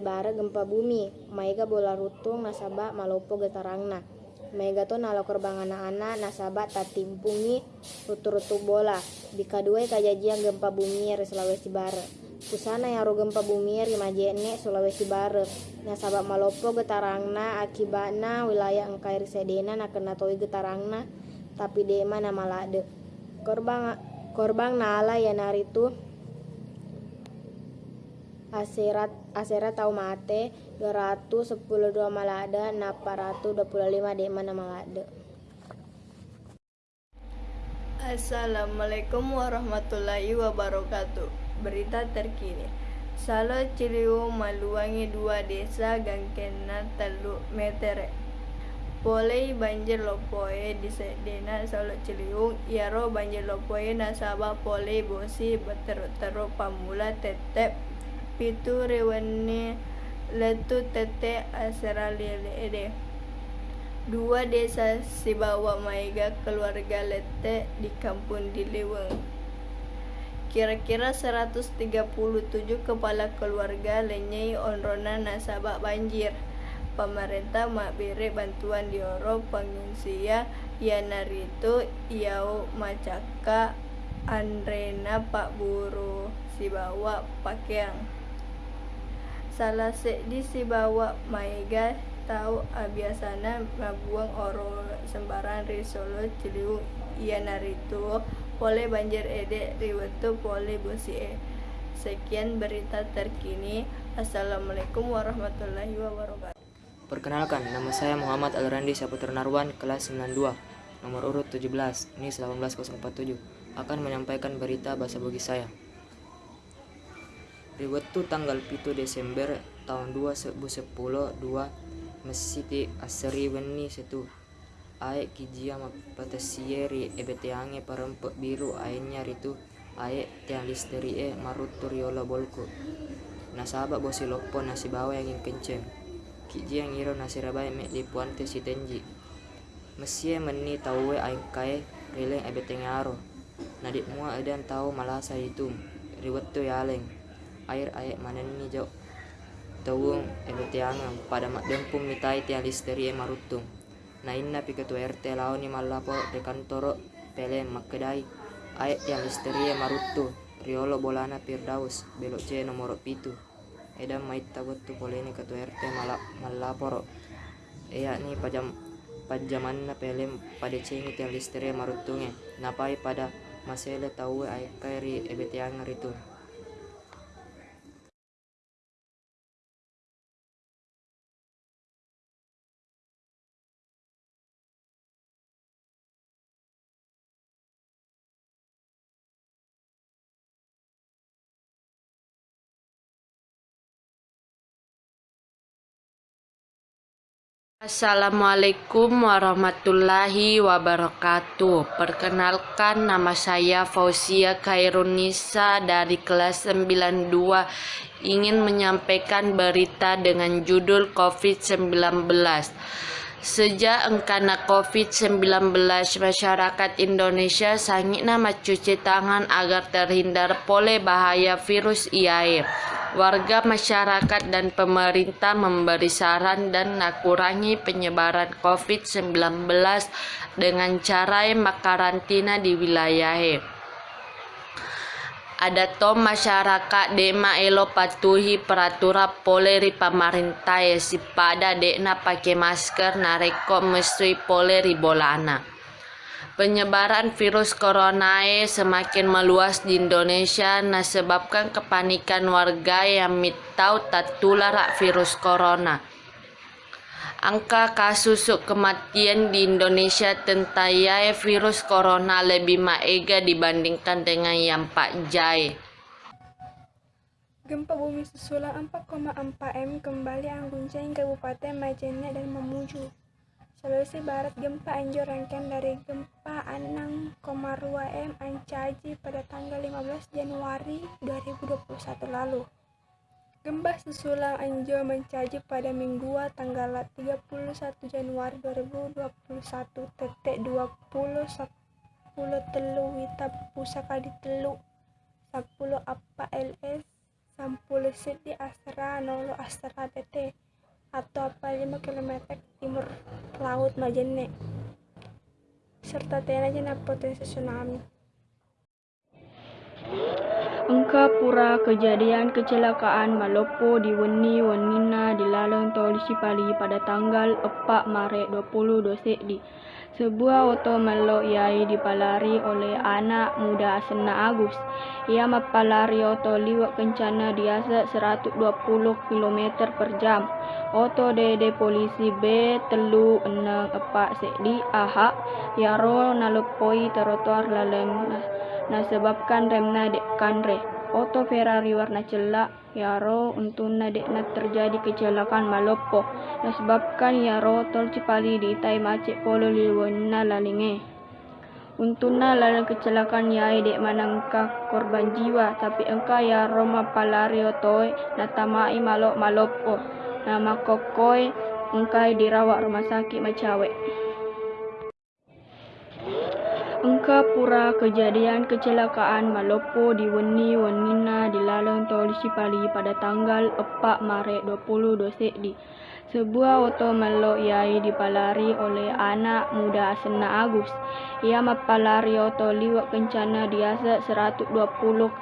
Barat gempa bumi. Maiga bola rutung nasaba malopo getarangna. Maiga to nalo korban anak-anak nasaba tatimpungi rutu-rutu bola. Di kadua kajajian gempa bumi di Sulawesi Barat. Pusana yang ro gempa bumi di Majene Sulawesi Barat. Nasaba malopo getarangna akibatna wilayah engkai sedena na kena toi getarangna tapi dema na malade. Korban korban nala ya naritu Aserat Asera tau mate 212 malada na 425 de mana malada. Assalamualaikum warahmatullahi wabarakatuh. Berita terkini. Salo Ciliu Maluangi dua desa gangkena telu meter. Polei banjir lopoe di sedena Salo Ciliu, iaro banjir lopoe nasaba polei bosi beteru-teru pamula tetep pitu rewane letu tete asera lele Dua desa Sibawa Maiga keluarga Lete di kampung Diliweng. Kira-kira 137 kepala keluarga lenyai onrona nasabah banjir. Pemerintah beri bantuan di oro pengungsia Yanarito Iau Macaka Andrena Pak Buru Sibawa Pakeang salah di si bawa maiga tahu abiasana ngabuang oro sembaran risolo ciliu iya naritu. Pole banjir ede riwetu pole bosi e. Sekian berita terkini. Assalamualaikum warahmatullahi wabarakatuh. Perkenalkan, nama saya Muhammad Alrandi Saputra Narwan, kelas 92, nomor urut 17, NIS 18047, akan menyampaikan berita bahasa Bugis saya. Di waktu tanggal 7 Desember tahun 2010 dua mesiti aseri weni setu aek kijia patasieri ebetiange parempek biru aenya ritu. Aek tiang listeri e marutu riola bolku. Nasaba bosi lopo nasi bawa yang kenceng. Kijia ngiro nasi rabai me di puante si tenji. Mesie meni taue aek kae rileng ebetengaro nadik mua edan tau malasa itu riwettu yaleng air air mana ni jo tawung ebe tiang pada mak dempung mitai tiang listeri e na inna pi ketua RT lau ni malapo de kantoro pele kedai air tiang listeri e riolo bolana pirdaus. Belok c nomor pitu. Edam mait tu poleni ketua RT malap malaporo. Iya ni pajam pajaman na pele pada cengi tiang listeri e marutunge napai pada masele tahu air kairi ebe tiang ritu Assalamualaikum warahmatullahi wabarakatuh. Perkenalkan nama saya Fauzia Khairunisa dari kelas 92 ingin menyampaikan berita dengan judul COVID-19. Sejak engkana COVID-19 masyarakat Indonesia sangat nama cuci tangan agar terhindar oleh bahaya virus IAE warga masyarakat dan pemerintah memberi saran dan mengurangi penyebaran COVID-19 dengan cara makarantina di wilayah. Ada to masyarakat dema elo patuhi peraturan poleri pemerintah si pada dekna pakai masker nareko mesti poleri bolana. Penyebaran virus corona semakin meluas di Indonesia nah sebabkan kepanikan warga yang mitau tertular virus corona. Angka kasus kematian di Indonesia tentang virus corona lebih maega dibandingkan dengan yang Pak Jai. Gempa bumi susulan 4,4 M kembali mengguncang Kabupaten Majene dan Mamuju. Sulawesi Barat gempa anjur rangkaian dari gempa 6,2 M Ancaji pada tanggal 15 Januari 2021 lalu. Gempa susulan Anjo mencaji pada Minggu tanggal 31 Januari 2021 tetek 20 10 telu wita pusaka di telu 10 apa LS 10 Sulawesi Astra Nolo Astra TT atau 5 km timur laut Majene serta tena potensi tsunami. Engka pura kejadian kecelakaan Malopo di Weni Wenina di Laleng Tol Sipali pada tanggal 4 Maret 2020 di sebuah oto melo yai dipalari oleh anak muda Asena Agus. Ia mapalari oto liwat kencana di asa 120 km per jam. Oto dede polisi B telu enang epak sekdi aha yaro nalupoi trotoar laleng nah sebabkan remna dek kanre. Oto Ferrari warna celak yaro untuna dek na terjadi kecelakaan malopo nah sebabkan yaro tol Cipali di tai macet polo liwana lalinge. Untuna lalang kecelakaan yai dek manangka korban jiwa tapi engka ya Roma palario toy na tamai malok malopo nama kokoi engkai dirawat rumah sakit Macawe. Engka pura kejadian kecelakaan Malopo di Weni Wenina di Laleng Tol Sipali pada tanggal 4 Maret 2020 di sebuah oto melo yai dipalari oleh anak muda Asena Agus. Ia mapalari oto liwat kencana di asa 120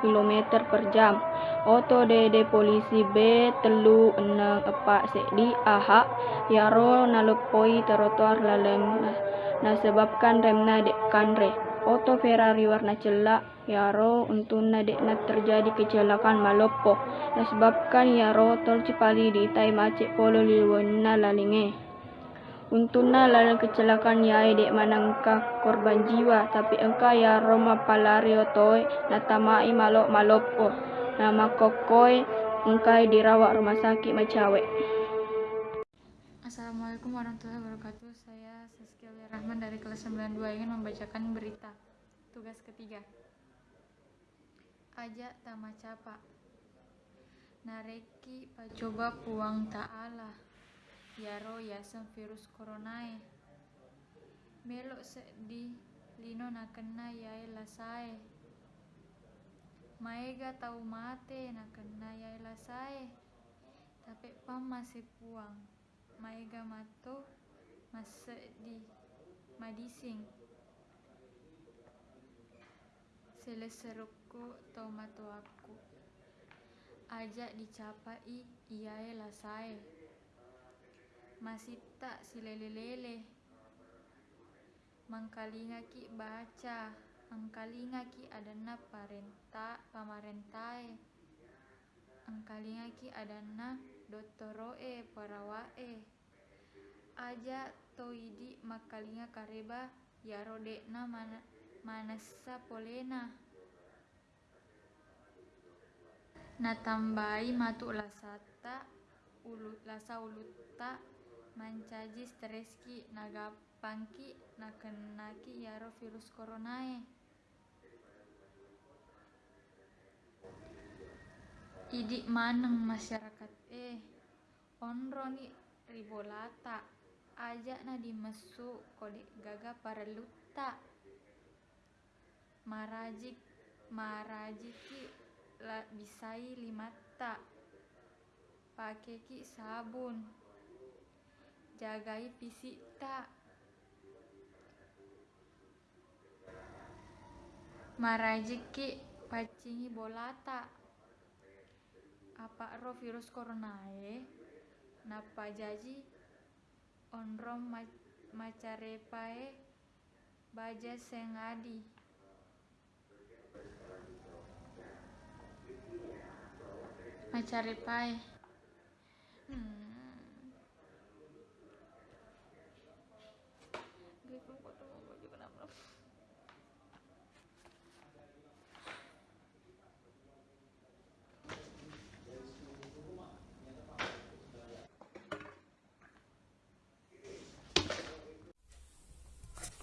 km per jam. Oto dede polisi B telu enang epak sekdi aha yaro nalupoi trotoar laleng sebabkan remna dek kanre. Oto Ferrari warna celak yaro untuna dek na terjadi kecelakaan malopo sebabkan yaro tol Cipali di tai macet polo liwana lalinge. Untuna lalang kecelakaan yai dek manangka korban jiwa tapi engka ya Roma palario toy na tamai malok malopo nama kokoi engkai dirawat rumah sakit Macawe. Assalamualaikum warahmatullahi wabarakatuh. Rahman dari kelas 92 ingin membacakan berita. Tugas ketiga. Aja tama capa. Nareki pacoba puang ta'ala. Yaro yasam virus coronae. Melok sedih lino nakena yai lasae. Maega tau mate nakena yai lasae. Tapi pam masih puang maiga mato masa di madising. Seleseruku tau mato aku ajak dicapai iyae lasae masih tak silele-lele mangkalinga ki baca angkalinga ki adana parenta pamarentae. Angkalinga ki adana dottoroe parawae aja toidi makalinga kareba yaro dekna mana manasa polena. Natambai matu lasata ulu lasa ulutta mancaji streski nagapangki nakenaki yaro virus coronae idik maneng masyarakat eh onro ni ribolata aja. Na dimesu kode gaga lutta marajik marajiki la bisai limata. Pakai ki sabun. Jagai pisita marajiki pacingi bolata apa ro virus coronae napa jaji onrom ma macarepae baja sengadi macarepae hmm.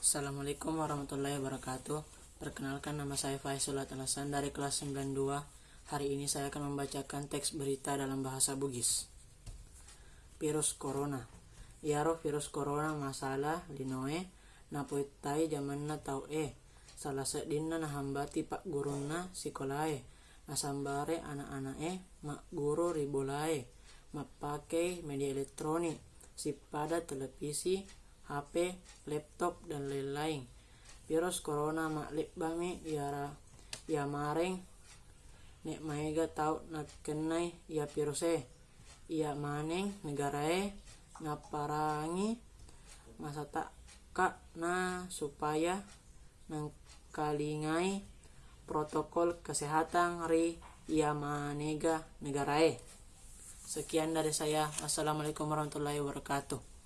Assalamualaikum warahmatullahi wabarakatuh. Perkenalkan nama saya Faisal Alasan dari kelas 92 Hari ini saya akan membacakan teks berita dalam bahasa Bugis. Virus Corona. Yaro virus corona masalah linoe napoitai zaman na tau e. Salah sedina na hambati pak guruna sikolae nasambare anak-anak e mak guru ribolae mapakai media elektronik. Sipada televisi HP laptop dan lain-lain. Virus corona mak lebbami yara ya mareng. Nek maega tau nakenai ya virus e. Ia maneng negara e ngaparangi? Masa tak kak na supaya nangkalingai protokol kesehatan ri ia manega negara e. Sekian dari saya. Assalamualaikum warahmatullahi wabarakatuh